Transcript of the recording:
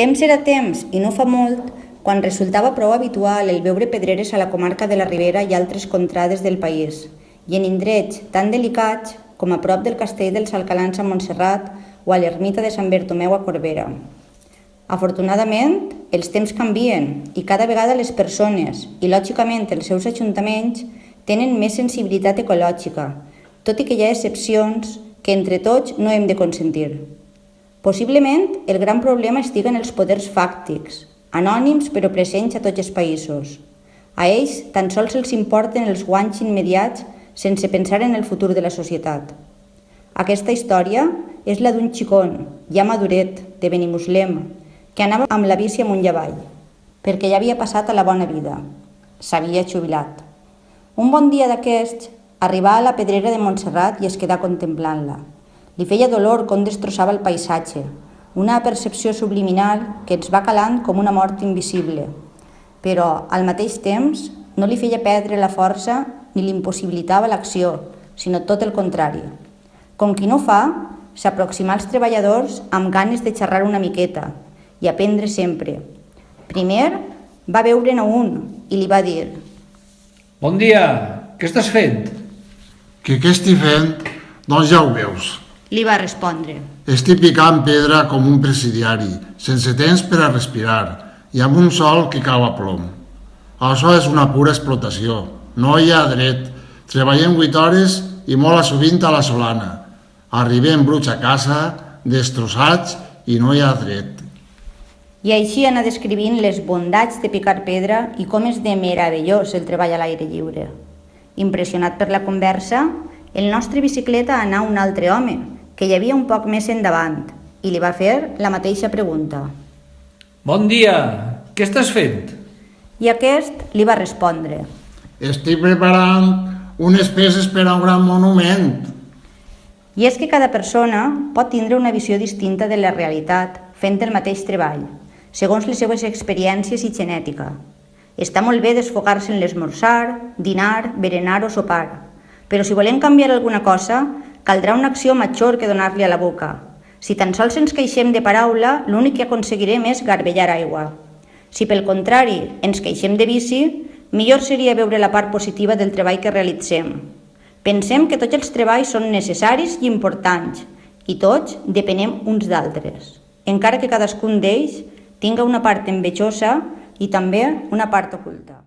Temps era temps, i no fa molt, quan resultava prou habitual el veure pedreres a la comarca de la Ribera i altres contrades del país, i en indrets tan delicats com a prop del castell dels Alcalans a Montserrat o a l'ermita de Sant Bertomeu a Corbera. Afortunadament, els temps canvien i cada vegada les persones i, lògicament, els seus ajuntaments tenen més sensibilitat ecològica, tot i que hi ha excepcions que entre tots no hem de consentir. Possiblement, el gran problema estiga en els poders fàctics, anònims però presents a tots els països. A ells tan sols els importen els guanys immediats sense pensar en el futur de la societat. Aquesta història és la d'un xicón, ja maduret, de Benimuslem, que anava amb la bici amunt i avall, perquè ja havia passat a la bona vida. S'havia jubilat. Un bon dia d'aquests, arribà a la pedrera de Montserrat i es quedà contemplant-la. Li feia dolor com destrossava el paisatge, una percepció subliminal que ens va calant com una mort invisible, però al mateix temps no li feia perdre la força ni li impossibilitava l'acció, sinó tot el contrari. Com qui no fa, s'aproximà als treballadors amb ganes de xerrar una miqueta i aprendre sempre. Primer va veure-ne un i li va dir Bon dia, què estàs fent? Que què estic fent? Doncs ja ho veus. Li va respondre. Estic picant pedra com un presidiari, sense temps per a respirar i amb un sol que cau a plom. Això és una pura explotació. No hi ha dret. Treballem 8 hores i molt a sovint a la solana. Arribem bruts a casa, destrossats i no hi ha dret. I així anà descrivint les bondats de picar pedra i com és de meravellós el treball a l'aire lliure. Impressionat per la conversa, el nostre bicicleta anà un altre home, que hi havia un poc més endavant, i li va fer la mateixa pregunta. Bon dia, què estàs fent? I aquest li va respondre. Estic preparant unes peces per a un gran monument. I és que cada persona pot tindre una visió distinta de la realitat fent el mateix treball, segons les seues experiències i genètica. Està molt bé desfocar-se en l'esmorzar, dinar, berenar o sopar, però si volem canviar alguna cosa, caldrà una acció major que donar-li a la boca. Si tan sols ens queixem de paraula, l'únic que aconseguirem és garbellar aigua. Si pel contrari ens queixem de vici, millor seria veure la part positiva del treball que realitzem. Pensem que tots els treballs són necessaris i importants i tots depenem uns d'altres, encara que cadascun d'ells tinga una part envejosa i també una part oculta.